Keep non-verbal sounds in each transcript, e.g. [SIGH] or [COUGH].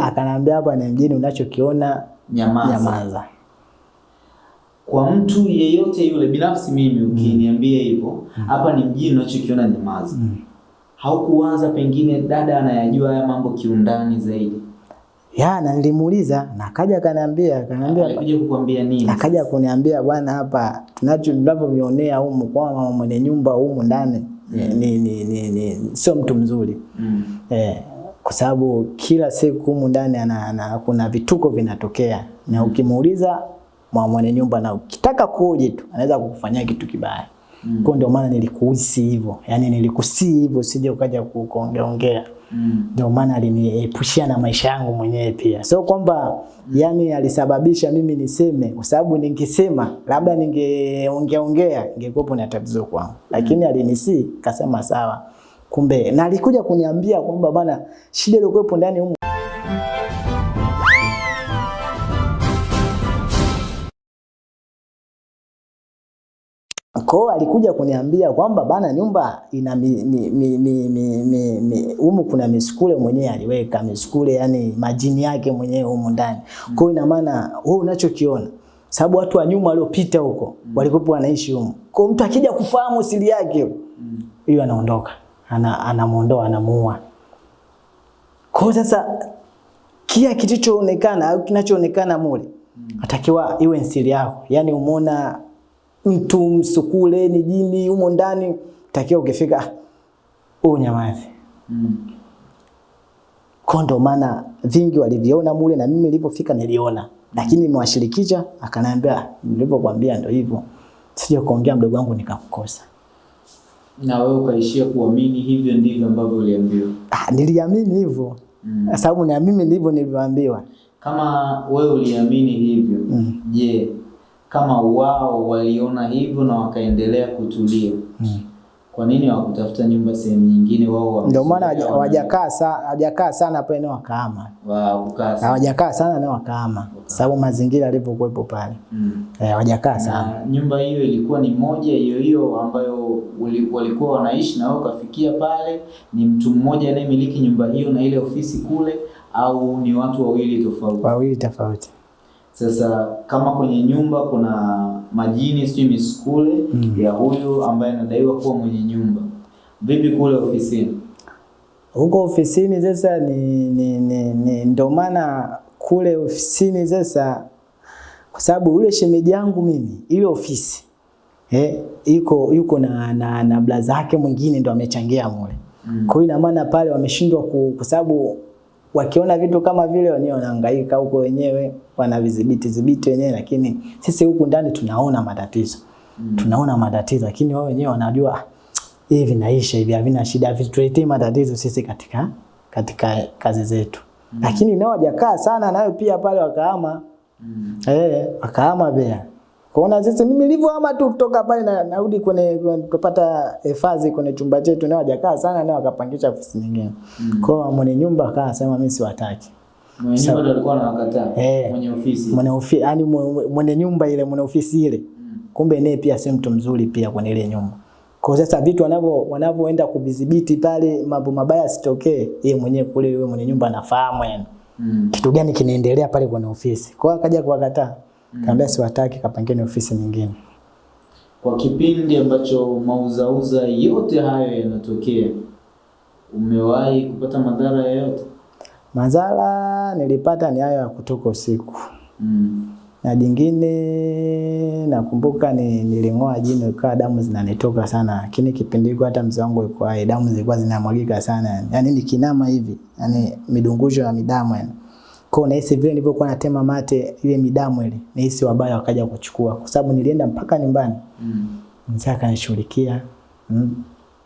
Akanambia hapa ni mjini, unachokiona Nyamaza. nyamaza. Kwa mtu yeyote yule, binafsi mimi ukiniambia mm. hivyo, hapa ni mjini, unachokiona nyamaza. Mm. Haukuwaza pengine dada anayajua haya mambo kiundani zaidi? Ya, na nilimuuliza na akaja akaniambia, akaniambia Alikuja kukuambia nini? akaja kuniambia bwana, hapa tunacho tunavyomionea humu kwa mama mwenye nyumba humu ndani ni, ni, ni, ni, ni sio mtu mzuri Mm. eh, kwa sababu kila siku humu ndani kuna vituko vinatokea na ukimuuliza mama mwenye nyumba na ukitaka kuoje tu anaweza kukufanyia kitu kibaya. Mm. Kwa ndio maana nilikuhisi hivyo, yani nilikusii hivyo sije ukaja kuongeongea. Ndio. Mm. Maana aliniepushia na maisha yangu mwenyewe pia. So kwamba yani alisababisha mimi niseme, kwa sababu ningesema labda ningeongeaongea ningekuwa ingekuwa na tatizo kwangu, lakini mm. alinisi kasema sawa. Kumbe na alikuja kuniambia kwamba bana, shida iliyokuwepo ndani humu Kwa alikuja kuniambia kwamba bana, nyumba ina mi, mi, mi, mi, mi, mi, mi, umu kuna misukule mwenyewe aliweka misukule, yani majini yake mwenyewe humu ndani. Kwa hiyo ina maana wewe unachokiona, sababu watu wa nyuma waliopita huko walikuwa wanaishi humu. Kwa mtu akija kufahamu siri yake hiyo, anaondoka ana, anamuondoa anamuua. Kwa sasa kia kilichoonekana au kinachoonekana mule atakiwa iwe siri yako, yani umeona mtu msukule ni jini humo ndani, takiwa ukifika "Ah, huu nyamazi. Mm. Kwa ndo maana vingi waliviona mule na mimi nilipofika niliona, lakini nimewashirikisha, akaniambia nilipokuambia ndio hivyo, sije kuongea mdogo wangu nikamkosa. Na wewe ukaishia kuamini hivyo ndivyo ambavyo uliambiwa. Ah, niliamini hivyo Mm. sababu na mimi ndivyo nilivyoambiwa. Kama wewe uliamini hivyo, je, kama wao waliona hivyo na wakaendelea kutulia, kwa nini hawakutafuta nyumba sehemu nyingine? Wao Ndio maana hawajakaa sana, hawajakaa sana hapa eneo wakahama, sana. hawajakaa sana eneo wakahama, sababu mazingira yalivyokuwepo pale Mm. E, hawajakaa sana. Na nyumba hiyo ilikuwa ni moja hiyo hiyo ambayo walikuwa wanaishi na wewe ukafikia pale, ni mtu mmoja anayemiliki nyumba hiyo na ile ofisi kule, au ni watu wawili tofauti? Wawili tofauti. Sasa kama kwenye nyumba kuna majini sijui misukule ya huyu ambaye anadaiwa kuwa mwenye nyumba, vipi kule ofisini? huko ofisini sasa ni, ni, ni, ni ndo maana kule ofisini sasa, kwa sababu ule shemeji yangu mimi ile ofisi eh, iko yuko na, na, na blaza yake mwingine ndo amechangia mule Mm. kwa hiyo ina maana pale wameshindwa kwa sababu wakiona vitu kama vile wenyewe wanahangaika huko wenyewe wanavidhibiti dhibiti wenyewe, lakini sisi huku ndani tunaona matatizo Mm. tunaona matatizo, lakini wao wenyewe wanajua "Ah, hivi vinaisha hivi, havina shida, havituletei matatizo sisi katika katika kazi zetu. mm. Lakini nao wajakaa sana nayo pia pale wakaama Mm. eh, wakahama pia Kuona sisi mimi nilivyohama tu kutoka pale na narudi kwenye kupata hifadhi kwenye chumba chetu, nao hawajakaa sana, nao wakapangisha ofisi nyingine. Mm. Kwa hiyo mwenye nyumba akasema mimi siwataki. Mwenye nyumba ndo alikuwa anawakataa Eh. mwenye ofisi. Mwenye ofisi yani mwenye nyumba ile, mwenye ofisi ile. Mm. Kumbe naye pia si mtu mzuri pia kwenye ile nyumba. Kwa sasa vitu wanavyo wanavyoenda kuvidhibiti pale mambo mabaya sitokee, yeye mwenyewe kule yule mwenye nyumba anafahamu yani Mm. kitu gani kinaendelea pale kwenye ofisi. Kwa akaja kuwakataa. Kaambia siwataki, kapangeni ofisi nyingine. Kwa kipindi ambacho mauzauza yote hayo yanatokea, umewahi kupata madhara yoyote? Madhara nilipata ni hayo ya kutoka usiku. Mm. Na jingine nakumbuka ni niling'oa jino ikawa damu zinanitoka sana, lakini kipindi hiko hata mzee wangu alikuwa damu zilikuwa zinamwagika sana yani. Nikinama hivi, yani midungusho ya midamu yani. Kwa nahisi vile nilivyokuwa natema mate ile midamu ile, nahisi wabaya wakaja kuchukua kwa sababu nilienda mpaka nyumbani. Mm. Mzee akanishughulikia. Mm.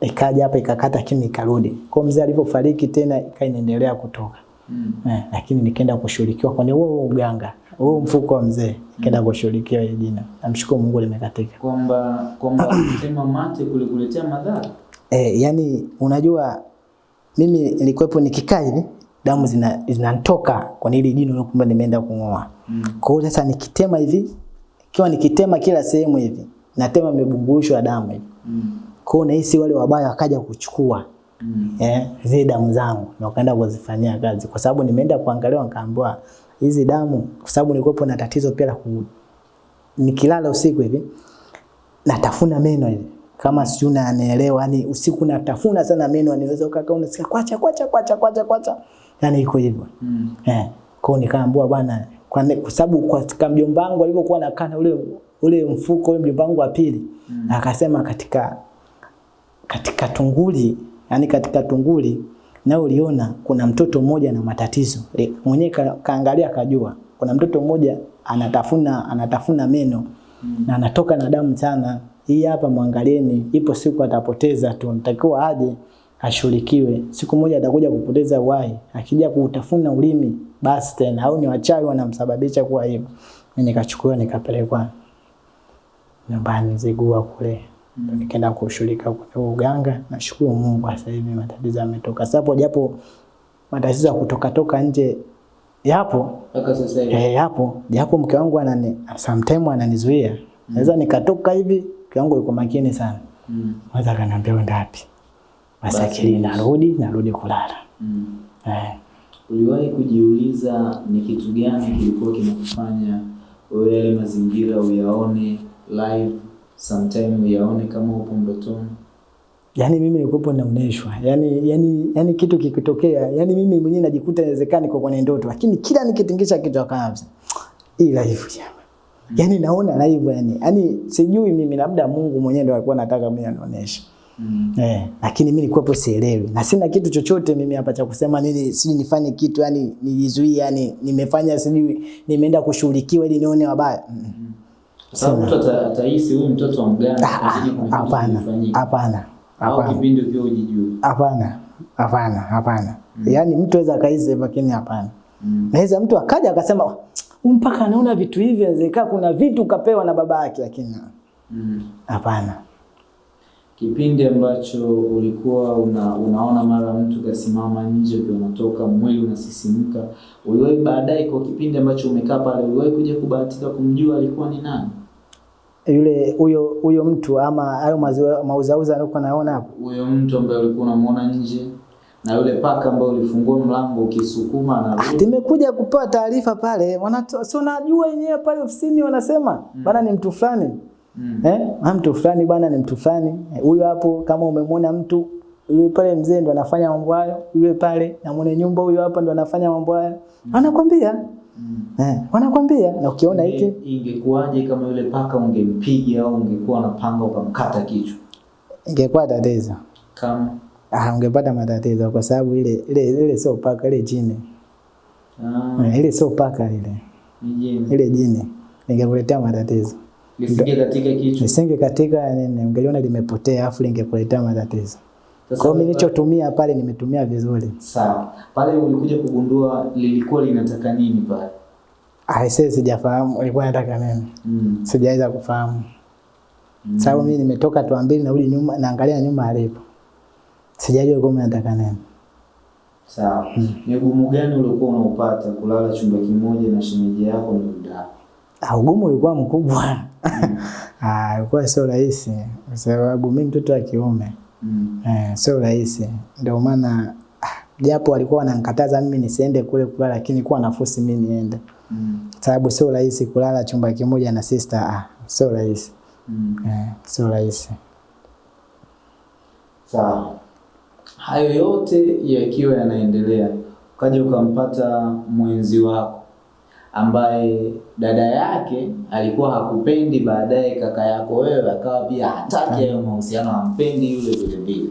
Ikaja hapa ikakata kimi ikarudi. Kwa mzee alipofariki tena ikaendelea kutoka. Mm. Eh, lakini nikaenda kushughulikiwa kwenye huo huo uganga, huo mfuko wa mzee, nikaenda kushughulikiwa ile jina. Namshukuru Mungu limekatika. Kwamba kwamba kutema mate kulikuletea madhara. Eh, yani unajua mimi nilikuwepo nikikaa hivi damu zina zinatoka nili ile jino kwamba nimeenda kung'oa. Mm. Kwa hiyo sasa nikitema hivi, ikiwa nikitema kila sehemu hivi, natema mibungusho ya damu hivi. Mm. Kwa hiyo nahisi wale wabaya wakaja kuchukua. Mm. eh, zile damu zangu na wakaenda kuzifanyia kazi, kwa sababu nimeenda kuangalia, nikaambiwa hizi damu, kwa sababu nilikuwa na tatizo pia la ku nikilala usiku hivi natafuna meno hivi kama sijui unanielewa, yani usiku natafuna sana meno, niweza ukakaa unasikia kwacha kwacha kwacha kwacha kwacha, yani iko hivyo Mm. eh. Kwa hiyo nikaambiwa bwana, kwa sababu kwa katika mjomba wangu alipokuwa anakaa na ule ule mfuko ule mjomba wangu wa pili Mm. akasema katika katika tunguli yani katika tunguli na uliona kuna mtoto mmoja na matatizo mwenyewe ka, kaangalia akajua kuna mtoto mmoja anatafuna anatafuna meno Mm. na anatoka na damu sana hii hapa mwangalieni ipo siku atapoteza tu natakiwa aje ashughulikiwe siku moja atakuja kupoteza uhai akija kutafuna ulimi basi tena au ni wachawi wanamsababisha kuwa hivyo mimi nikachukuliwa nikapelekwa nyumbani Zigua kule ndo nikaenda kushughulika kwenye uganga. Nashukuru Mungu sasa hivi matatizo yametoka. Sasa hapo japo matatizo ya kutoka toka nje yapo Mpaka sasa hivi. eh, yapo japo mke wangu anani sometimes ananizuia. Naweza nikatoka hivi, mke wangu yuko makini sana. Mm. Naweza akaniambia uende wapi? Basi akili narudi, narudi kulala. Mm. Eh. Uliwahi kujiuliza ni kitu gani kilikuwa kinakufanya wewe yale mazingira uyaone live, sometime uyaone kama upo ndotoni? Yaani mimi nilikuwa naoneshwa. Yaani yani yani kitu kikitokea, yani mimi mwenyewe najikuta inawezekana niko kwenye ndoto, lakini kila nikitingisha kichwa kabisa. Hii live jamaa. Yaani naona live yani. Yaani sijui mimi labda Mungu mwenyewe ndo alikuwa anataka mimi anionyeshe. Mm. Eh, lakini mimi nilikuwa hapo sielewi. Na sina kitu chochote mimi hapa cha kusema nini, sijui nifanye kitu yani nijizuie yani nimefanya sijui nimeenda kushughulikiwa ili nione wabaya. Mm. Sasa sababu mtu atahisi huyu mtoto wa mganga Ah, kitu Hapana. Hapana. Hapana. kipindi ukiwa ujijue. Hapana, hapana, hapana. Mm. Yaani mtu aweza akahisi lakini hapana. Mm. Naweza mtu akaja akasema "Huyu mpaka anaona vitu hivi, inawezekana kuna vitu kapewa na baba yake, lakini hapana. Mm. Kipindi ambacho ulikuwa una, unaona mara mtu kasimama nje ukiwa unatoka mwili unasisimka, uliwahi baadaye, kwa kipindi ambacho umekaa pale, uliwahi kuja kubahatika kumjua alikuwa ni nani? Yule huyo huyo mtu ama hayo mauzauza alikuwa naona hapo, Huyo mtu ambaye ulikuwa unamuona nje na yule paka ambaye ulifungua mlango ukisukuma na nimekuja kupewa taarifa pale, wanato- si unajua wenyewe pale ofisini wanasema mm. bana ni mtu fulani mm. eh, ah, mtu fulani bwana ni mtu fulani Eh, huyo hapo, kama umemwona mtu yule pale mzee ndo anafanya mambo hayo, yule pale na mwenye nyumba huyo hapa ndo anafanya mambo hayo, anakwambia Mm. eh, wanakwambia na ukiona hiki Inge- Ingekuwaje kama yule paka ungempiga au ungekuwa na panga ukamkata kichwa? ingekuwa tatizo. Kama Ah, ungepata matatizo kwa sababu ile ile ile sio paka, ile jini. ah, Eh, ile sio paka ile. ni jini Ile jini ingekuletea matatizo. Lisinge katika kichwa. Nisinge katika ungeliona limepotea afu lingekuletea matatizo. Kwa mimi nilichotumia pale nimetumia vizuri. Sawa. Pale ulikuja kugundua lilikuwa linataka nini pale? Ah, sasa sijafahamu ilikuwa nataka nini. Mm. Sijaweza kufahamu. Mm. Sababu mimi nimetoka tu mbili narudi nyuma naangalia nyuma alipo. Sijajua kama nataka nini. Sawa. Mm. Ni ugumu gani uliokuwa unaupata kulala chumba kimoja na shemeji yako na dada? Ah, ugumu ulikuwa mkubwa. [LAUGHS] Ah, ilikuwa sio rahisi kwa sababu mimi mtoto wa kiume. Mm. Eh, sio rahisi. Ndio maana ah, japo walikuwa wanankataza mimi nisiende kule kulala lakini kuwa nafusi mimi niende. Mm. Sababu sio rahisi kulala chumba kimoja na sister. Ah, sio rahisi. Mm. Eh, sio rahisi. Sawa. Hayo yote yakiwa yanaendelea, ukaja ukampata mwenzi wako ambaye dada yake alikuwa hakupendi, baadaye kaka yako wewe akawa pia hataki hayo mahusiano, hampendi yule vile vile.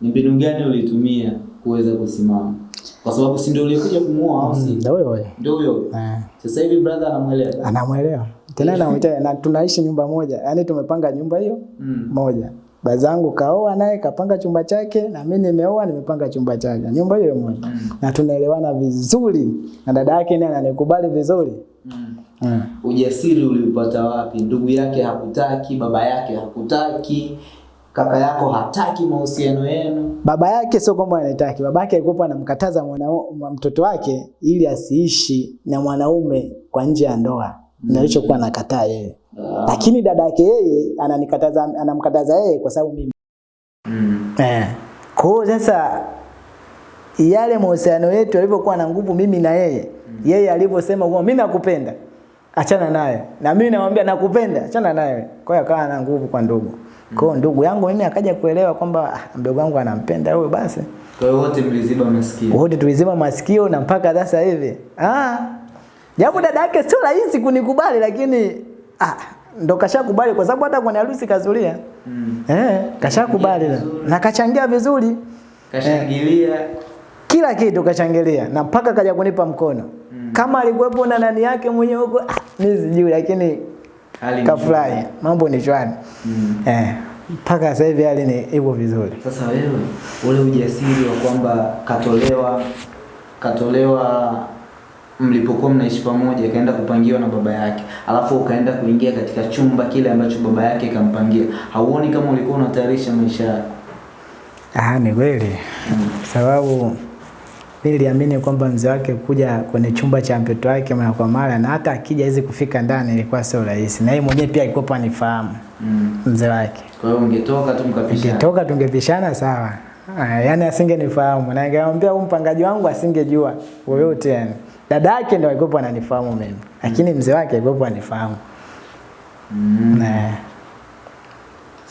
Ni mbinu gani ulitumia kuweza kusimama? Kwa sababu si ndio ulikuja kumuoa au si? Ndio huyo. Ndio huyo. Eh, Sasa hivi brother anamwelewa. anamwelewa. Tena anamuita na tunaishi nyumba moja. Yaani tumepanga nyumba hiyo Mm. moja. Bazangu kaoa naye kapanga chumba chake na mimi nimeoa nimepanga chumba chake. Nyumba hiyo moja. Mm. Na tunaelewana vizuri. Na dada yake naye ananikubali vizuri. Mm. Mm. Ujasiri uliupata wapi? Ndugu yake hakutaki, baba yake hakutaki, kaka yako hataki mahusiano yenu. Baba yake sio kwamba anataki, baba yake alikuwa anamkataza mtoto wake ili asiishi na mwanaume kwa nje ya ndoa. mm. na alichokuwa anakataa yeye. Lakini dada yake yeye ananikataza anamkataza yeye kwa sababu mimi mm. Eh. Kwa hiyo sasa yale mahusiano yetu yalivyokuwa na nguvu mimi na yeye, mm. yeye alivyosema kwa mimi nakupenda, achana naye. Na mimi namwambia nakupenda, achana naye. Kwa hiyo akawa na nguvu kwa ndugu. Kwa hiyo ndugu yangu mimi akaja kuelewa kwamba ah, mdogo wangu anampenda huyo basi. Kwa hiyo wote mliziba masikio. Wote tulizima masikio na mpaka sasa hivi. Ah. Japo dada yake sio rahisi kunikubali lakini ah ndo kashakubali kwa sababu hata kwenye harusi kazulia. Mm. Eh, kashakubali na- na kachangia vizuri. Kashangilia. eh, kila kitu kachangilia na mpaka kaja kunipa mkono mm. kama alikuwepo na nani yake mwenyewe huko ah, mimi sijui lakini kafurahi mambo ni shwari Mm. eh mpaka sasa hivi hali ni hivyo vizuri Sasa wewe ule ujasiri wa kwamba katolewa katolewa mlipokuwa mnaishi pamoja kaenda kupangiwa na baba yake, alafu ukaenda kuingia katika chumba kile ambacho baba yake kampangia, hauoni kama ulikuwa unatayarisha maisha yako? ah ni kweli sababu mimi niliamini kwamba mzee wake kuja kwenye chumba cha mtoto wake mara kwa mara na hata akija hizi kufika ndani ilikuwa sio rahisi na yeye mwenyewe pia alikuwa anifahamu Mm. mzee wake Kwa hiyo ungetoka tu mkapishana. Ungetoka tungepishana sawa. Yaani asingenifahamu na ningemwambia huyu mpangaji wangu asingejua yoyote yani. Dada yake ndio alikuwa ananifahamu mimi. Lakini mzee wake alikuwa ananifahamu. Mm. Eh,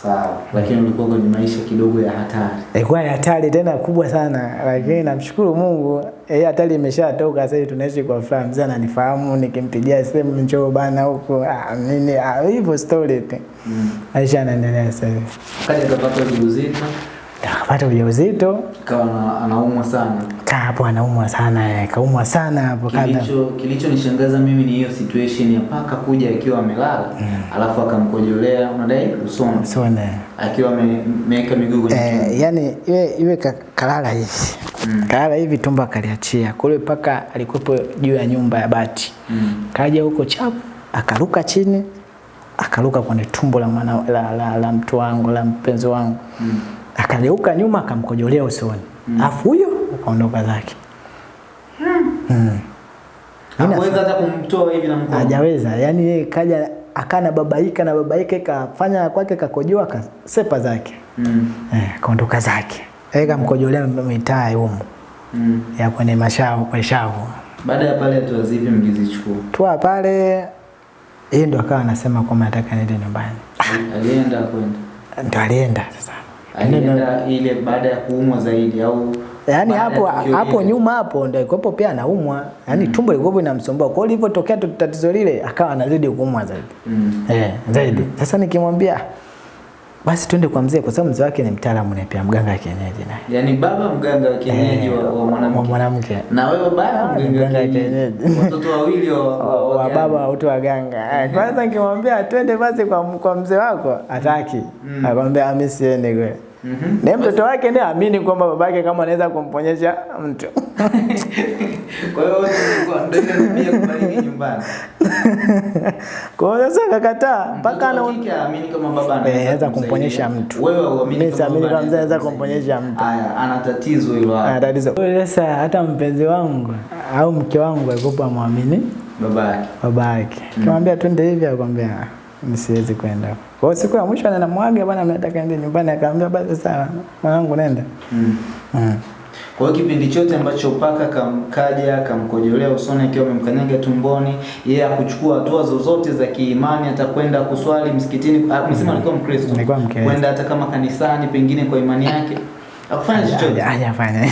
Sawa, lakini ulikuwa kwenye maisha kidogo ya hatari. ilikuwa ni hatari tena kubwa sana lakini namshukuru Mungu eh hatari imeshatoka sasa hivi tunaishi kwa furaha. Mzee ananifahamu nikimpigia simu njoo bana huko ah nini ah hivyo story tu. Mm. Maisha yanaendelea sasa hivi. Kaja kapata ujauzito, kapata ujauzito, kawa anaumwa sana. Kaa hapo anaumwa sana, eh, kaumwa sana hapo kada. Kilicho kilichonishangaza mimi ni hiyo situation ya paka kuja akiwa amelala mm. alafu akamkojolea unadai usona usona akiwa ameweka miguu kwenye. Eh, yani iwe, iwe kalala hivi Mm. kalala hivi tumbo akaliachia kule paka alikuwepo juu ya nyumba ya bati Mm. kaja huko chapu akaruka chini akaruka kwenye tumbo la, mwana, la, la, la mtu wangu la mpenzi wangu Mm. akageuka nyuma akamkojolea usoni mm. afu huyo akaondoka zake mm. Ina- Hakuweza hata kumtoa hivi na mkono. hajaweza Yaani yeye kaja akana babaika na babaika kafanya kwake kakojoa kasepa zake Mm. eh, kaondoka zake yeye kamkojolea mitaa humu Mm. ya kwenye mashavu kwa shavu Baada ya pale hatua zipi mgizichukua. tua pale yeye ndo akawa anasema kwamba nataka niende nyumbani Alienda kwenda. ndo alienda sasa Alienda ile baada ya kuumwa zaidi au yaani hapo hapo nyuma hapo ndio ilikuwepo pia anaumwa yaani mm. tumbo ilikuwepo inamsumbua kwa hiyo ilipotokea tu tatizo lile akawa anazidi kuumwa zaidi Mm. eh, zaidi sasa nikimwambia basi twende kwa mzee kwa sababu mzee wake ni mtaalamu na pia mganga wa kienyeji naye Yaani baba mganga wa kienyeji wa, wa wa mwanamke. mwanamke Na wewe baba Ah, mganga wa wa kienyeji. Watoto wawili wa, wa, wa wa baba waganga. ganga. Kwanza nikimwambia twende basi kwa, kwa mzee wako ataki. Mm. Akamwambia mimi siende Mhm. Mm mtoto wake ndiye aamini kwamba babake kama anaweza kumponyesha mtu. [LAUGHS] Kwa hiyo wote walikuwa ndio ndio kubariki nyumbani. [LAUGHS] Kwa hiyo sasa akakataa mpaka ana Mtoto aamini kama baba Eh, anaweza anaweza kumponyesha mtu. Wewe uamini kama siamini baba kama mzee anaweza kumponyesha mtu. Haya, ana tatizo hilo ana tatizo. Kwa hiyo sasa hata mpenzi wangu au mke wangu alikuwa amwamini babake yake. baba yake. Twende hivi akwambia mimi siwezi kwenda. Kwa siku ya mwisho anamwaga bwana mimi nataka niende nyumbani akaambia basi sawa mwanangu nenda. Mm. Mm. Kwa hiyo kipindi chote ambacho paka kamkaja kamkojolea usoni akiwa amemkanyaga tumboni, yeye akuchukua hatua zozote za kiimani, hata kwenda kuswali msikitini. Ah, Msema alikuwa Mkristo, kwenda hata kama kanisani, pengine kwa imani yake, akufanya chochote. Hajafanya [LAUGHS]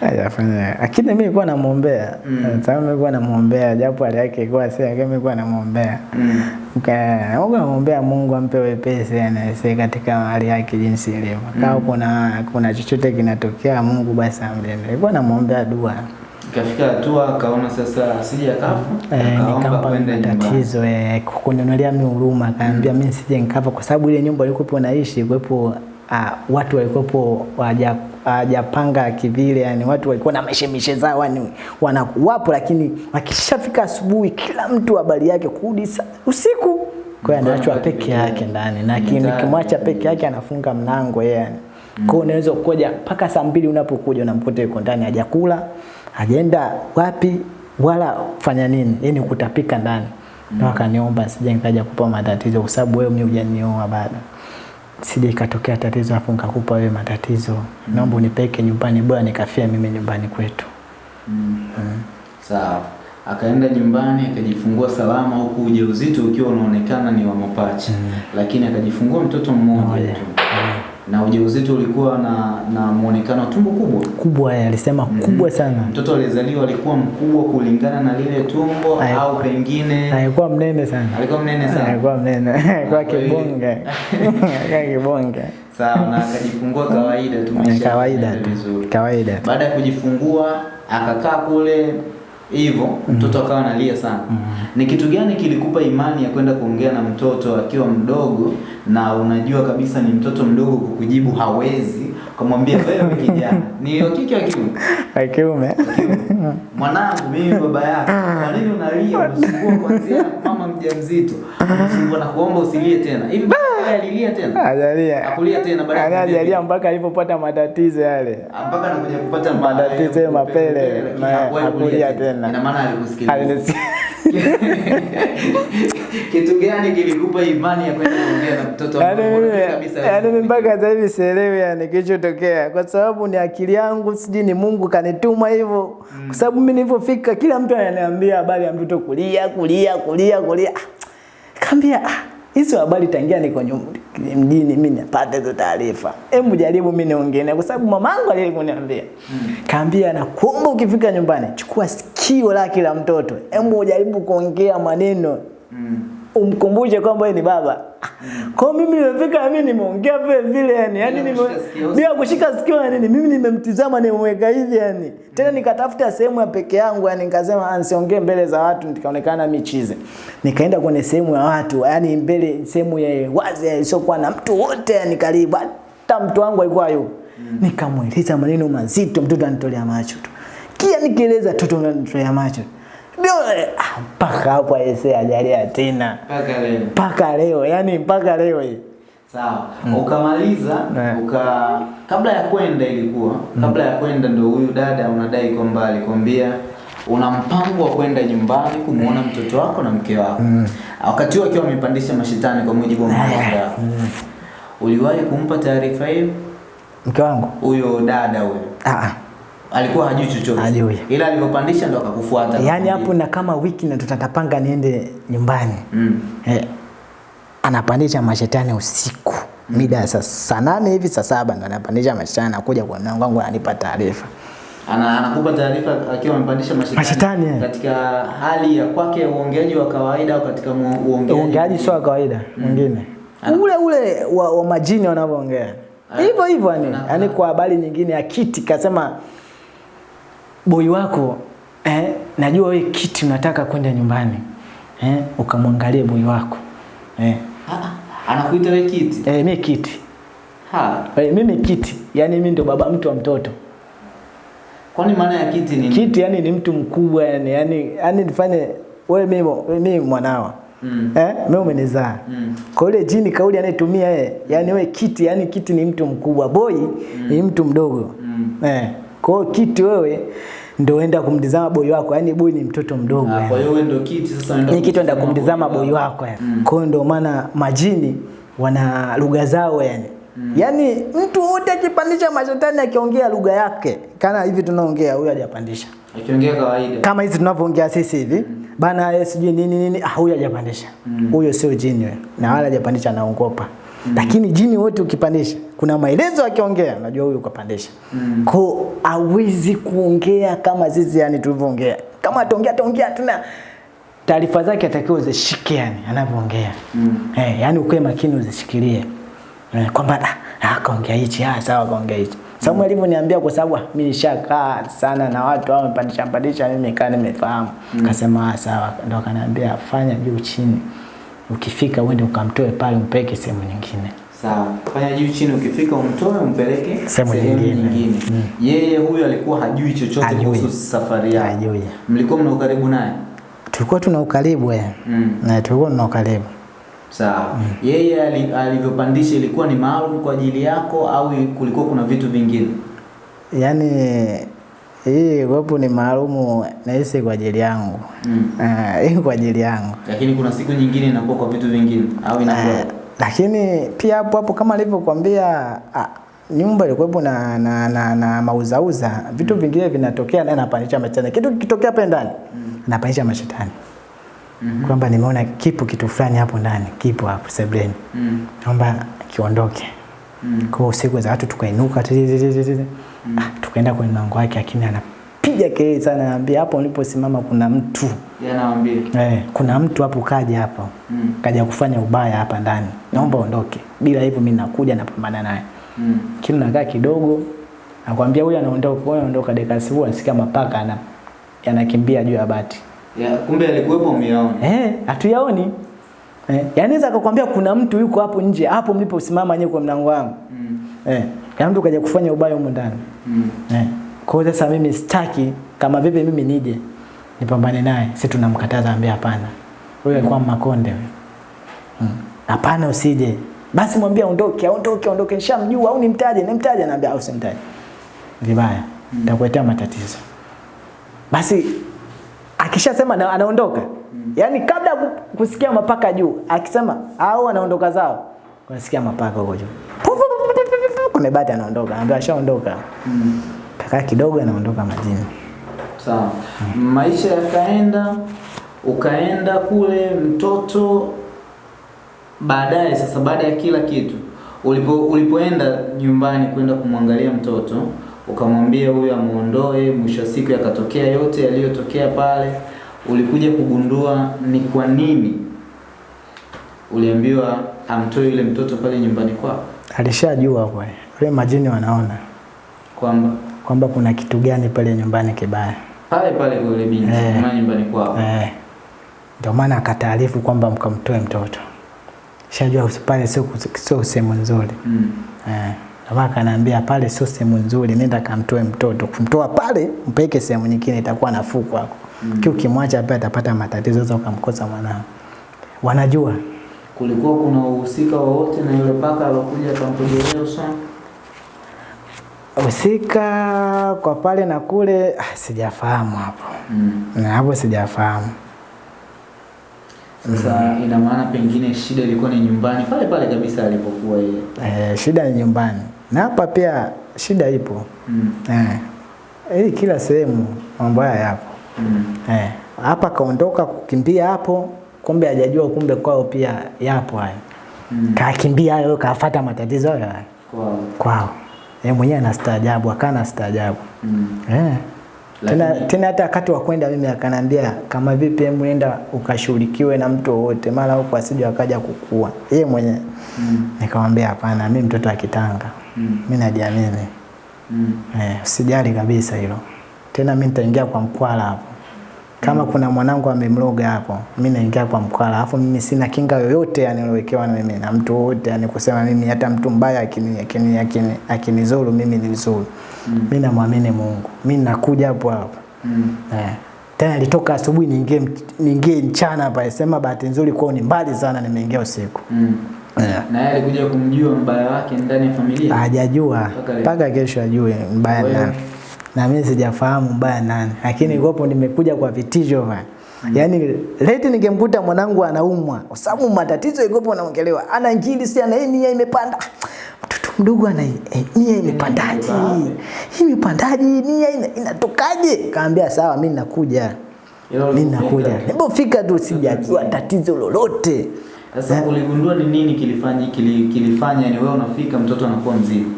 hajafanya. Lakini mimi nilikuwa namuombea. Mm. sababu nilikuwa namuombea japo hali yake ilikuwa si lakini nilikuwa namuombea. Mm. Nika- nilikuwa namuombea Mungu ampe wepesi yani si katika hali yake jinsi ilivyo. Kama kuna kuna chochote kinatokea Mungu basi amlinde nilikuwa namuombea dua. Ikafika hatua akaona sasa asije akafa, Eh, nikampa matatizo eh, kuninunulia mimi huruma. Akaambia mimi sije nikafa kwa sababu ile nyumba ilikuwa naishi kuwepo ah, watu walikuwepo waja hawajapanga kivile yani watu walikuwa na mishemishe zao yani wanakuwapo lakini wakishafika asubuhi kila mtu habari yake kurudi usiku. Kwa hiyo anaachwa peke yake ndani na kimwacha peke yake anafunga mlango yeye yani. Kwa hiyo unaweza kuja mpaka saa mbili unapokuja unamkuta yuko ndani hajakula hajaenda wapi wala kufanya nini yani kutapika ndani. Mm. Wakaniomba sije nikaja kupa matatizo kwa sababu wewe mimi hujanioa bado sije ikatokea tatizo hapo nikakupa wewe matatizo, mm. naomba unipeke nyumbani, bora nikafia mimi nyumbani kwetu. Mm. mm. Sawa. Akaenda nyumbani akajifungua salama, huku ujauzito ukiwa unaonekana ni wa mapacha, mm. lakini akajifungua mtoto mmoja Mmoja. tu, na ujauzito ulikuwa na na muonekano tumbo kubwa. Kubwa ya, alisema kubwa sana, Mtoto alizaliwa alikuwa mkubwa kulingana na lile tumbo, Ay, au pengine? Alikuwa mnene sana, alikuwa mnene sana. alikuwa mnene, [LAUGHS] alikuwa Kwa kibonge, [LAUGHS] alikuwa kibonge. Sawa, na akajifungua kawaida tu, maisha kawaida tu, kawaida. Baada ya kujifungua akakaa kule hivyo, mtoto mm. akawa analia sana. mm. Ni kitu gani kilikupa imani ya kwenda kuongea na mtoto akiwa mdogo na unajua kabisa ni mtoto mdogo, kukujibu hawezi, kumwambia wewe kijana, [LAUGHS] ni kike wa kiume? Wa kiume Mwanangu, mimi baba yako, kwa nini unalia? Unasumbua kuanzia mama mjamzito, [LAUGHS] unasumbua na kuomba usilie tena. Hivi baba alilia tena? ajalia, Hakulia tena baada ya kulia ajalia mpaka alipopata matatizo yale, mpaka anakuja kupata ma- Matatizo ya mapele, hakulia kulia tena. Ina maana alikusikiliza. Alinisi- [LAUGHS] Kitu gani kilikupa imani ya kwenda kuongea na mtoto Yaani unajua kabisa yaani mimi mpaka sasa hivi sielewi yani kilichotokea, kwa sababu ni akili yangu, sijui ni Mungu kanituma hivyo, kwa sababu mimi nilipofika, kila mtu ananiambia habari ya mtoto kulia kulia kulia kulia. Ah, Kaambia ah, hizo habari tangia niko mjini mimi napata hizo taarifa. Hebu jaribu mimi niongee kwa sababu mamangu aliyekuniambia. Kaambia na kuomba ukifika nyumbani chukua sikio la mtoto, hebu jaribu kuongea maneno Mm. Umkumbushe kwamba yeye ni baba. Kwa mimi nimefika mimi nimeongea vile vile yani, yani nime, bila kushika sikio yani mimi nimemtizama nimemweka hivi yani. Tena nikatafuta sehemu ya peke yangu yani nikasema ansiongee nisiongee mbele za watu nikaonekana michize. Nikaenda kwenye sehemu ya watu yani mbele sehemu ya wazi isiyokuwa na mtu wote yani karibu hata mtu wangu alikuwa yupo. Nikamweleza maneno mazito mtoto anitolea macho tu. Kia nikieleza mtoto anitolea macho. Ah, mpaka hapo aisee ajalia tena Mpaka leo. mpaka leo yani mpaka leo hii Sawa. Ukamaliza Eh. uka kabla ya kwenda ilikuwa kabla ya kwenda ndio huyu dada unadai kwamba alikwambia una mpango wa kwenda nyumbani kumuona mtoto wako na mke wako. Wakati huo akiwa amepandisha mashitani kwa mujibu wa mwanga yako. Uliwahi kumpa taarifa hiyo mke wangu huyo dada huyo? ah, ah. Alikuwa hajui chochote. Hajui. Ila alivyopandisha ndo akakufuata. yani hapo na kama wiki na tutatapanga niende nyumbani Mm. eh, anapandisha mashetani usiku mm. mida ya saa saa nane hivi saa saba ndo anapandisha mashetani anakuja kwa mlango wangu ananipa taarifa Ana, anakupa taarifa akiwa amepandisha mashetani, mashetani eh. katika hali ya kwake uongeaji wa kawaida au katika uongeaji uongeaji sio wa kawaida mwingine mm. ule ule wa, wa majini wanavyoongea Ana- hivyo hivyo yani yani kwa habari nyingine ya kiti kasema boi wako eh, najua wewe kiti unataka kwenda nyumbani eh, ukamwangalie boy wako eh, Ah, ah, anakuita wewe kiti eh, mi kiti ha. Eh, mimi kiti yani mimi ndo baba mtu wa mtoto. Kwani maana ya kiti ni kiti yani ni mtu mkubwa yani yani yani nifanye wewe mimi mimi mwanao Mm. eh mimi umenizaa. Mm. kwa ile jini kauli anayetumia yeye yani wewe kiti yani kiti ni mtu mkubwa. Boy mm. ni mtu mdogo. Mm. eh kwa hiyo kiti wewe ndio uenda kumtizama boy wako yani boy ni mtoto mdogo Ah, kwa hiyo wewe ndio kiti sasa unaenda ni Kiti unaenda kumtizama boy wako yani. Kwa hiyo ndio maana majini wana lugha zao yani. Mm. Yaani mtu wote akipandisha mashetani akiongea lugha yake kana hivi tunaongea huyu hajapandisha. akiongea kawaida Kama hizi tunavyoongea sisi hivi Mm. bana yeye sijui nini nini ah huyu hajapandisha. Huyo mm. sio jini wewe. Na wala hajapandisha anaogopa. Lakini jini wote ukipandisha kuna maelezo akiongea unajua huyu kapandisha. Mm. ko hawezi kuongea kama zizi yani tulivyoongea. Kama ataongea ataongea tena taarifa zake atakiwa uzishike yani anavyoongea. Mm. Eh, yani ukae makini uzishikilie. Eh, kwamba ah, ah kaongea hichi, ah sawa kaongea hichi. Samuel mm. alivyoniambia kwa sababu ah, mimi nishakaa sana na watu hao wamepandisha pandisha mimi nikaa nimefahamu. Akasema ah sawa ndo akaniambia fanya juu chini. Ukifika uende ukamtoe pale umpeke sehemu nyingine. sawa fanya juu chini ukifika umtoe umpeleke Sehemu nyingine. nyingine. Mm. yeye huyo alikuwa hajui chochote kuhusu safari yako Hajui. mlikuwa mna ukaribu naye Tulikuwa tuna ukaribu eh. mm. Na tulikuwa tuna ukaribu. Sawa. Mm. Yeye alivyopandisha ilikuwa ni maalum kwa ajili yako au kulikuwa kuna vitu vingine? Yaani hii wepo ni maalumu na hisi kwa ajili yangu. Mm. Uh, [LAUGHS] hii kwa ajili yangu. Lakini kuna siku nyingine inakuwa kwa vitu vingine au inakuwa Uh, lakini pia hapo hapo kama nilivyokuambia uh, nyumba ilikuwepo na, na, na, na mauzauza vitu mm. vingine vinatokea naye napanisha mashetani kitu kikitokea hapa ndani mm. anapanisha mashetani Mhm. kwamba nimeona kipo kitu fulani hapo ndani kipo hapo sebleni Mm. naomba kiondoke Mm. kwa usiku za watu tukainuka tititititi. Ah, tukaenda kwenye mlango wake lakini anapiga kelele sana anambia hapo uliposimama kuna mtu. Anawaambia. eh, kuna mtu hapo kaja hapo. Mm. kaja kufanya ubaya hapa ndani. Naomba ondoke. Bila hivyo mimi nakuja napambana naye. Mm. kile nakaa kidogo nakwambia huyu anaondoka huyu anaondoka dakika sibu asikia mapaka ana yanakimbia juu ya bati. Ya, kumbe alikuwepo miaoni eh hatuyaoni. Eh yani naweza akakwambia kuna mtu yuko hapo nje hapo mliposimama nyewe kwa mlango wangu. Mm. eh kana mtu kaja kufanya ubaya huko ndani. Mm. eh. Kwa hiyo sasa mimi sitaki kama vipi mimi nije nipambane naye sisi tunamkataza ambia hapana. Huyo alikuwa makonde huyo Mm. hapana usije. Basi mwambie aondoke aondoke aondoke. Nishamjua au nimtaje nimtaje naambia au simtaje vibaya. Nitakuletea matatizo. Basi akishasema na- anaondoka. Yaani kabla kusikia mapaka juu akisema au anaondoka zao unasikia mapaka huko juu kwenye bati anaondoka anaambia ashaondoka Mm. kakaa kidogo anaondoka majini Sawa. Mm. Maisha yakaenda, ukaenda kule mtoto baadaye sasa baada ya kila kitu ulipo ulipoenda nyumbani kwenda kumwangalia mtoto ukamwambia huyu amuondoe mwisho wa siku yakatokea yote yaliyotokea pale ulikuja kugundua ni kwa nini uliambiwa amtoe yule mtoto pale nyumbani kwako alishajua kwa wale majini wanaona kwamba? Kwamba kuna kitu gani pale nyumbani kibaya. Pale pale yule binti Eh. nyumbani kwao. eh. Ndio maana akataarifu kwamba mkamtoe mtoto. Shajua usipale sio sio sehemu nzuri. Mm. eh. Akaniambia pale sio sehemu nzuri nenda kamtoe mtoto. Kumtoa pale mpeke sehemu nyingine itakuwa nafuu kwako. Mm. ukimwacha pale atapata matatizo sasa ukamkosa mwanao. Wanajua kulikuwa kuna uhusika wowote na yule paka alokuja akampojelea usoni Husika kwa pale na kule ah, sijafahamu hapo. mm. Na hapo sijafahamu. Sasa mm. ina maana pengine shida ilikuwa ni nyumbani pale pale kabisa alipokuwa yeye. Eh, shida ni nyumbani. Na hapa pia shida ipo. Mm. Eh. eh, kila sehemu mambo haya yapo. Mm. Eh. Hapa kaondoka kukimbia hapo, kumbe hajajua kumbe kwao pia yapo haya. Mm. Kakimbia hayo kafuata matatizo hayo hayo Kwa kwao. Yeye mwenyewe anastaajabu, akana staajabu. mm. Eh. Tena, tena hata wakati wa kwenda mimi akanambia kama vipi nenda ukashughulikiwe na mtu wowote mara huko asije akaja kukua. Yeye mwenyewe. Mm. Nikamwambia hapana, mimi mtoto wa Kitanga. Mm. Mimi najiamini. Mm. Eh, usijali kabisa hilo. Tena mimi nitaingia kwa mkwala hapo. Kama kuna mwanangu amemloga hapo, mimi naingia kwa mkwala. Alafu mimi sina kinga yoyote yani nilowekewa na mimi na mtu wote yani kusema mimi hata mtu mbaya akini akini akini akinizuru mimi nilizuru. Mm. Mimi namwamini Mungu. Mimi nakuja hapo hapo. Mm. Eh. Tena nilitoka asubuhi niingie niingie mchana hapa. Sema bahati nzuri kwao ni mbali sana nimeingia usiku. Mm. Yeah. Na yeye alikuja kumjua mbaya wake ndani ya familia. Hajajua Mpaka kesho ajue mbaya nani. Na mimi sijafahamu mbaya nani. Lakini gopo nimekuja kwa vitisho bana. Yaani leti ningemkuta mwanangu anaumwa. Kwa sababu matatizo igopo naongelewa. Ana ngili si ana nia imepanda. Mtoto mdogo ana eh, nia imepandaje? Hii imepandaje? Nia ina- inatokaje? Kaambia sawa mimi nakuja. Mimi nakuja. Hebu fika tu sijajua tatizo lolote. Sasa uligundua ni nini kilifanya kilifanya ni wewe unafika mtoto anakuwa mzima.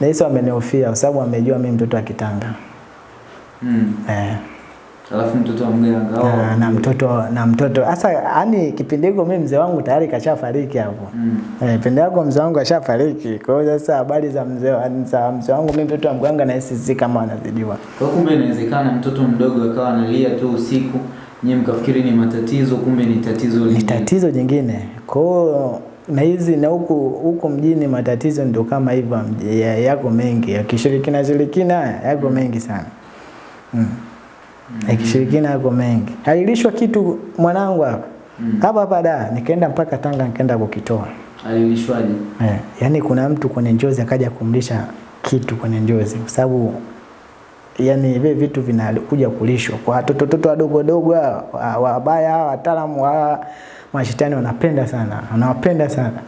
Na hizo amenihofia kwa sababu amejua mimi mtoto wa Kitanga. Mm. Eh. Alafu mtoto wa mganga na, na mtoto na mtoto hasa yani kipindi hiko mimi mzee wangu tayari kashafariki hapo Mm. eh, pende yako mzee wangu kashafariki kwa hiyo sasa habari za mzee za mzee wangu mimi mtoto wa mganga na hisi si kama anazidiwa. Kwa kumbe inawezekana mtoto mdogo akawa analia tu usiku, nyinyi mkafikiri ni matatizo, kumbe ni tatizo lingine. ni tatizo jingine kwa na hizi na huku huku mjini matatizo ndio kama hivyo ya- yako mengi ya kishirikina shirikina yako mengi sana mm. Mm. yakishirikina yako mengi alilishwa kitu mwanangu hapa Mm. hapa hapa da nikaenda mpaka Tanga nikaenda kukitoa Alilishwaje? Eh, yani kuna mtu kwenye njozi akaja kumlisha kitu kwenye njozi kwa sababu yani hivi vitu vinakuja kulishwa kwa watoto wadogo wadogo wadogo wataalamu wa- wabaya wa, wataalamu wa mashetani wanapenda sana wanawapenda sana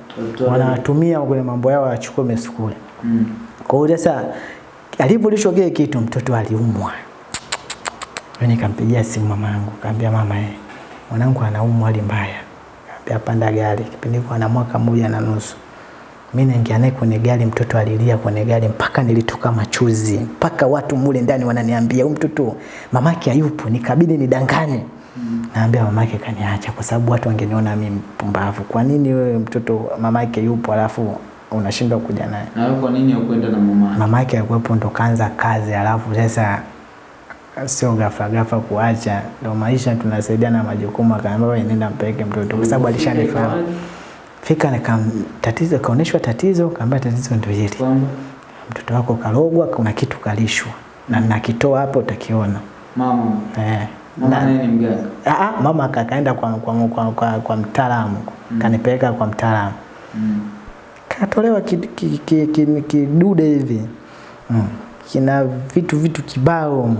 wanawatumia kwenye mambo yao wachukue mesukule Mm. kwa hiyo sasa alipolishwa kile kitu mtoto aliumwa. Mimi nikampigia simu mama yangu, kaambia mama eh, mwanangu anaumwa hali mbaya. Kaambia panda gari. Kipindi kwa na mwaka mmoja na nusu. Mimi naingia naye kwenye gari, mtoto alilia kwenye gari mpaka nilitoka machozi, mpaka watu mule ndani wananiambia huyu mtoto mamake hayupo, nikabidi nidanganye. Naambia mamake kaniacha kwa sababu watu wangeniona mimi mpumbavu. Kwa nini wewe mtoto mamake yupo alafu unashindwa kuja naye? Na kwa nini hukwenda na mama? Mamake yake alikuwepo ndo kaanza kazi, alafu sasa sio ghafla ghafla kuacha, ndo maisha tunasaidiana majukumu. Akaambia wewe nenda mpeleke mtoto, kwa sababu alishanifahamu. Fika nikam tatizo, kaoneshwa tatizo, kaambia tatizo ndio hili, mtoto wako karogwa, kuna kitu kalishwa na nakitoa hapo utakiona. mama Eh. Mama Na, naye ni mganga. Ah, mama aka- akaenda kwa, kwa, kwa, kwa, kwa mtaalamu Mm. kanipeleka kwa mtaalamu Mm. katolewa kidude ki, ki, ki, ki, hivi mm. kina vitu vitu kibao mm.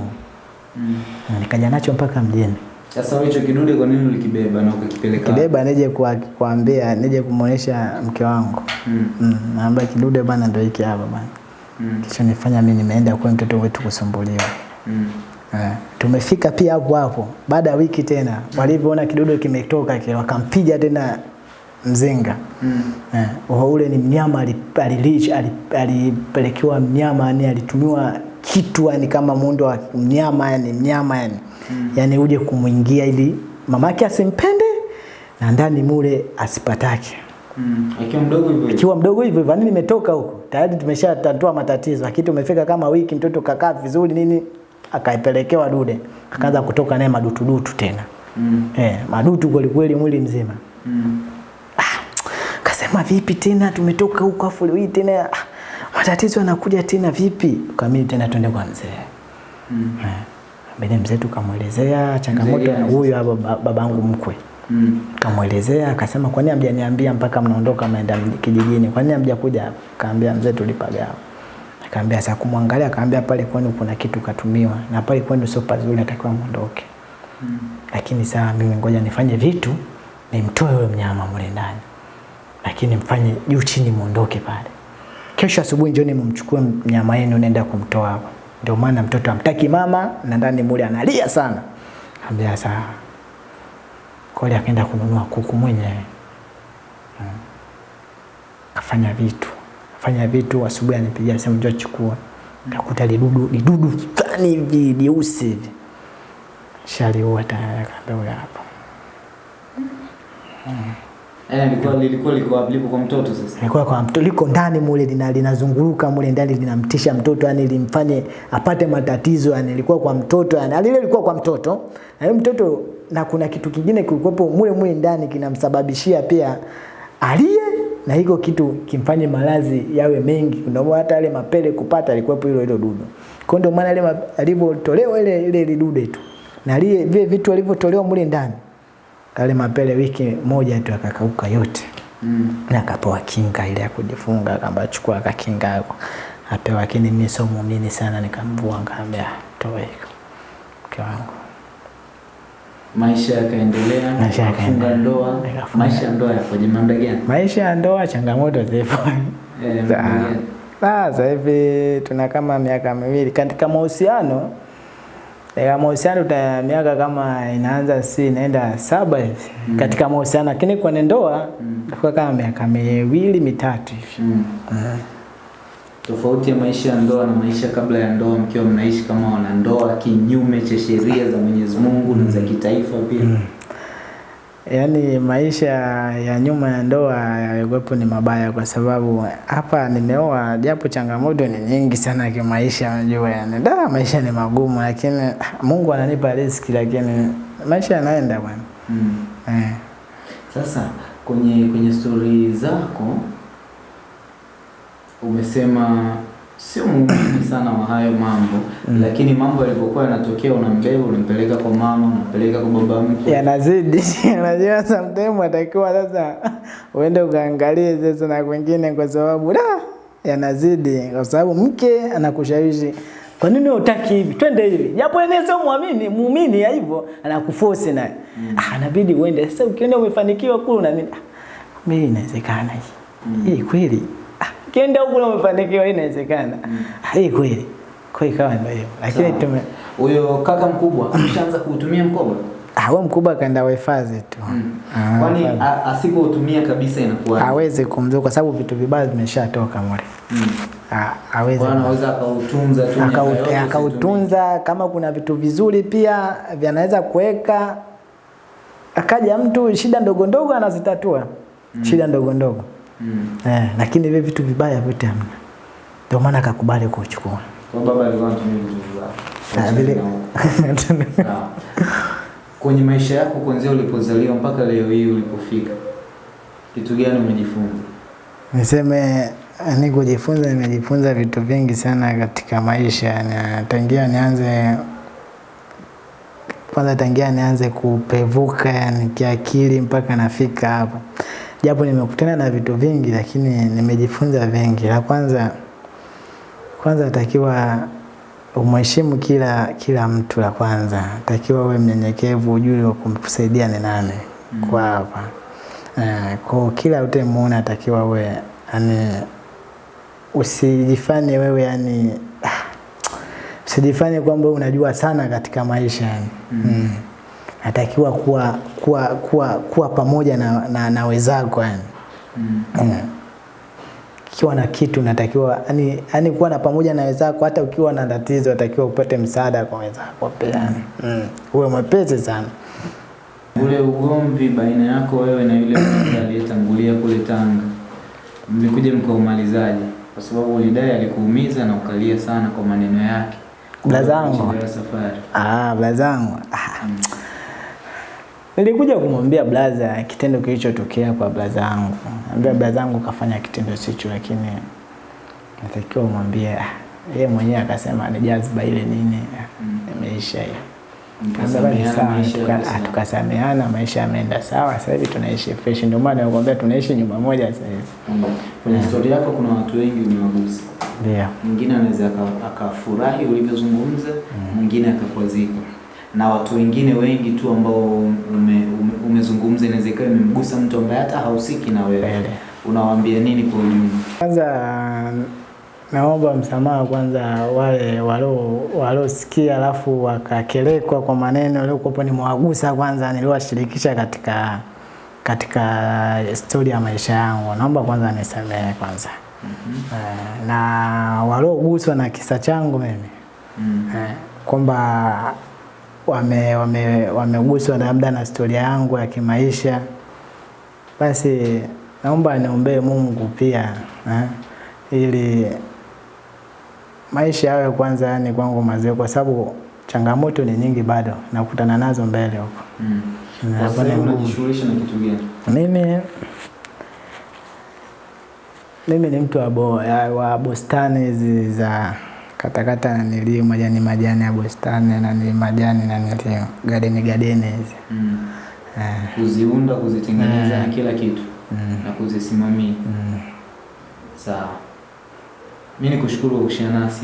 Mm. Nikaja nacho mpaka mjini Sasa hicho kidude kwa nini ulikibeba na ukakipeleka? kibeba nije kwa- kuambia nije kumuonesha mke wangu Mm. mm. naambia kidude bana ndio hiki hapa bana Mm. kilichonifanya mimi nimeenda kwa mtoto wetu kusumbuliwa Mm. Eh, tumefika pia hapo hapo baada ya wiki tena walivyoona kidodo kimetoka kile wakampiga tena mzinga Mm. Eh, ule ni mnyama ali- alilish- ali- alipelekewa mnyama yani alitumiwa kitu yani kama muundo wa mnyama yani mnyama yani mm. yani uje kumwingia ili mamake asimpende na ndani mule asipatake Mm. Akiwa mdogo hivyo hivyo. mdogo yani nimetoka huko tayari tumeshatatua matatizo lakini tumefika kama wiki mtoto kakaa vizuri nini akaipelekewa dude akaanza kutoka naye madutudutu tena Mm. eh, madutu kweli kweli mwili mzima Mm. ah, Kasema vipi tena tumetoka huko afu leo hii tena ah, matatizo yanakuja tena vipi? Kamili tena twende kwa mzee. Mm. Eh. Mbele mzee tukamwelezea changamoto huyu hapa babangu mkwe. Mm. Kamwelezea akasema kwa nini hamjaniambia mpaka mnaondoka mnaenda kijijini? Kwa nini hamjakuja? Kaambia mzee tulipagawa. Akaambia sasa kumwangalia akaambia pale kwenu kuna kitu katumiwa na pale kwenu sio pazuri atakiwa muondoke. Mm. Lakini saa mimi ngoja nifanye vitu nimtoe yule mnyama mle ndani, lakini mfanye juu chini muondoke pale. Kesho asubuhi njoni mumchukue mnyama yenu nenda kumtoa hapo. Ndio maana mtoto amtaki mama na ndani mule analia sana. Ambia sawa. Kole akaenda kununua kuku mwenyewe. Hmm. Kafanya vitu. Kafanya vitu asubuhi anipigia simu njoo chukua. nakuta lidudu lidudu fulani hivi jeusi hivi. Shaliua tayari akaambia huyo hapa. Eh, lilikuwa lilikuwa liko wapi? Lipo kwa mtoto sasa. Kwa mtoto liko ndani mule lina, linazunguruka mule ndani linamtisha mtoto yani limfanye apate matatizo yani ilikuwa kwa mtoto yani alile ilikuwa kwa mtoto na yule mtoto na kuna kitu kingine kilikuwepo mule mule ndani kinamsababishia pia alie na hiko kitu kimfanye malazi yawe mengi. Ndio hata yale mapele kupata alikuwepo hilo hilo dudu kwa ndio maana ile alivotolewa alivyotolewa ile ile lidude tu. Na ile vile vitu alivotolewa mule ndani kale mapele wiki moja tu akakauka yote. Mm. na akapewa kinga ile ya kujifunga, kamba chukua akakinga yako apewa, lakini mimi sio muumini sana, nikamvua ngambia toa hiko mke wangu. Maisha yakaendelea, Maisha yakaendelea. ndoa. Maisha ya ndoa yakoje? Mambo gani? Maisha ya ndoa changamoto zipo. Eh, muda Sa- Sasa hivi tuna kama miaka miwili katika mahusiano katika mahusiano ta miaka kama inaanza si inaenda saba hivi katika mahusiano, lakini kwenye ndoa mm. kama miaka miwili mitatu hivi Mm. Tofauti ya maisha ya ndoa na maisha kabla ya ndoa, mkiwa mnaishi kama wanandoa kinyume cha sheria za Mwenyezi Mungu na za kitaifa pia. Mm. Yaani maisha ya nyuma ya ndoa yalikuwepo ni mabaya, kwa sababu hapa nimeoa, japo changamoto ni nyingi sana kimaisha, unajua yani, da maisha ni magumu, lakini Mungu ananipa riziki, lakini maisha yanaenda bwana Mm. eh. Sasa kwenye kwenye stori zako umesema sio muumini sana wa hayo mambo mm. lakini mambo yalivyokuwa yanatokea unambeba unampeleka kwa mama unampeleka kwa baba mkwe yanazidi [LAUGHS] unajua sometimes atakiwa sasa uende ukaangalie sasa na kwingine kwa sababu da yanazidi kwa sababu mke anakushawishi Kwa nini hutaki hivi? Twende hivi. Japo yeye sio muamini, muumini ya hivyo anakuforce naye. mm. Ah, inabidi uende. Sasa ukiona umefanikiwa kule na nini? Ah, mimi inawezekana hii. mm. Hii kweli. Ukienda huko umefanikiwa hii inawezekana. Ah, hii kweli. Kwa hiyo ikawa ndio hivyo. Lakini tume Huyo kaka mkubwa ameshaanza kuutumia mkoba? ah, wao mkubwa kaenda wahifadhi tu. Ah, Kwani asipotumia asipoutumia kabisa inakuwa hawezi kumzua kwa sababu vitu vibaya vimeshatoka mule. Ah, hawezi anaweza akautunza tu akautunza kama kuna vitu vizuri pia vyanaweza kuweka akaja mtu shida ndogo ndogo anazitatua shida ndogo ndogo Mm. eh, lakini hivi vitu vibaya vyote hamna ndio maana akakubali kuchukua Kwa baba alikuwa anatumia vitu Ah, vibaya. vile [LAUGHS] Kwenye maisha yako kuanzia ulipozaliwa mpaka leo hii ulipofika, kitu gani umejifunza? niseme ni kujifunza nimejifunza vitu vingi sana katika maisha na tangia nianze kwanza tangia nianze kupevuka yani kiakili mpaka nafika hapa japo nimekutana na vitu vingi lakini nimejifunza vingi la kwanza kwanza takiwa umheshimu kila kila mtu la kwanza takiwa uwe mnyenyekevu ujue kumsaidia ni nani kwa hapa eh, kwa kila utemuona atakiwa uwe yani usijifanye wewe yani ah, usijifanye kwamba unajua sana katika maisha yani. Mm. Mm. Natakiwa kuwa, kuwa, kuwa, kuwa pamoja na, na, na wenzako yani. Mm. Mm. Kiwa na kitu natakiwa yani, yani kuwa na pamoja na wezako hata ukiwa na tatizo natakiwa upate msaada kwa wezako pia. Mm. Uwe mwepesi sana. Ule ugomvi baina yako wewe na yule aliyetangulia kule Tanga, mlikuja mkaumalizaje? Kwa sababu ulidai alikuumiza na ukalia sana kwa maneno yake. Blazangu. Ah, blazangu. Ah. Nilikuja kumwambia blaza kitendo kilichotokea kwa blaza yangu. Ambia blaza yangu kafanya kitendo sicho, lakini natakiwa umwambie ah, yeye mwenyewe akasema ni jazba ile nini, imeisha hiyo. Ah, sawa. tukasameana, maisha yameenda sawa. Sasa hivi tunaishi fresh, ndio maana nakwambia tunaishi nyumba moja sasa hivi. Mm. Kwenye historia yako kuna watu wengi umewagusa. Ndio. Mwingine anaweza akafurahi ulivyozungumza, mwingine akakwazika, na watu wengine wengi tu ambao ume, ume, umezungumza inaweza ikawa imemgusa mtu ambaye hata hausiki na wewe. Unawaambia nini kwa ujumla? Kwanza naomba msamaha kwanza wale walio waliosikia alafu wakakelekwa kwa maneno yaliyokuwa nimewagusa kwanza niliwashirikisha katika katika stori ya maisha yangu. Naomba kwanza nisamehe kwanza. Mm -hmm. na walioguswa na kisa changu mimi Mm. -hmm. kwamba wame wame wameguswa labda na historia yangu ya kimaisha, basi naomba niombee Mungu pia eh, ili maisha yawe kwanza, yani kwangu mazuri, kwa sababu changamoto ni nyingi bado nakutana nazo mbele huko. Mm. Mimi mimi ni mtu wa bustani hizi za katakata nilio majani majani ya bustani na ni majani na nilio gadeni gadeni hizi Mm. eh, Kuziunda, kuzitengeneza na kila kitu mm, na kuzisimamia. mm. Sawa. Mimi nikushukuru kwa kushia nasi.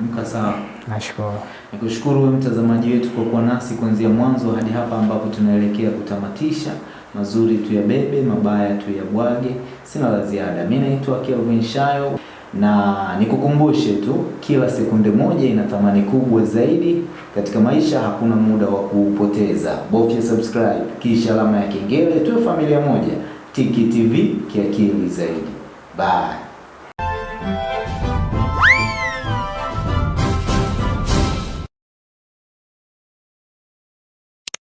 Mka sawa. Nashukuru. Nikushukuru wewe mtazamaji wetu kwa kuwa nasi kuanzia mwanzo hadi hapa ambapo tunaelekea kutamatisha. Mazuri tu ya bebe, mabaya tu ya bwage. Sina la ziada. Mimi naitwa Kelvin Shayo na nikukumbushe tu, kila sekunde moja ina thamani kubwa zaidi katika maisha. Hakuna muda wa kuupoteza. Bofya subscribe kisha alama ya kengele, tuwe familia moja. Tiki TV kiakili zaidi. Bye.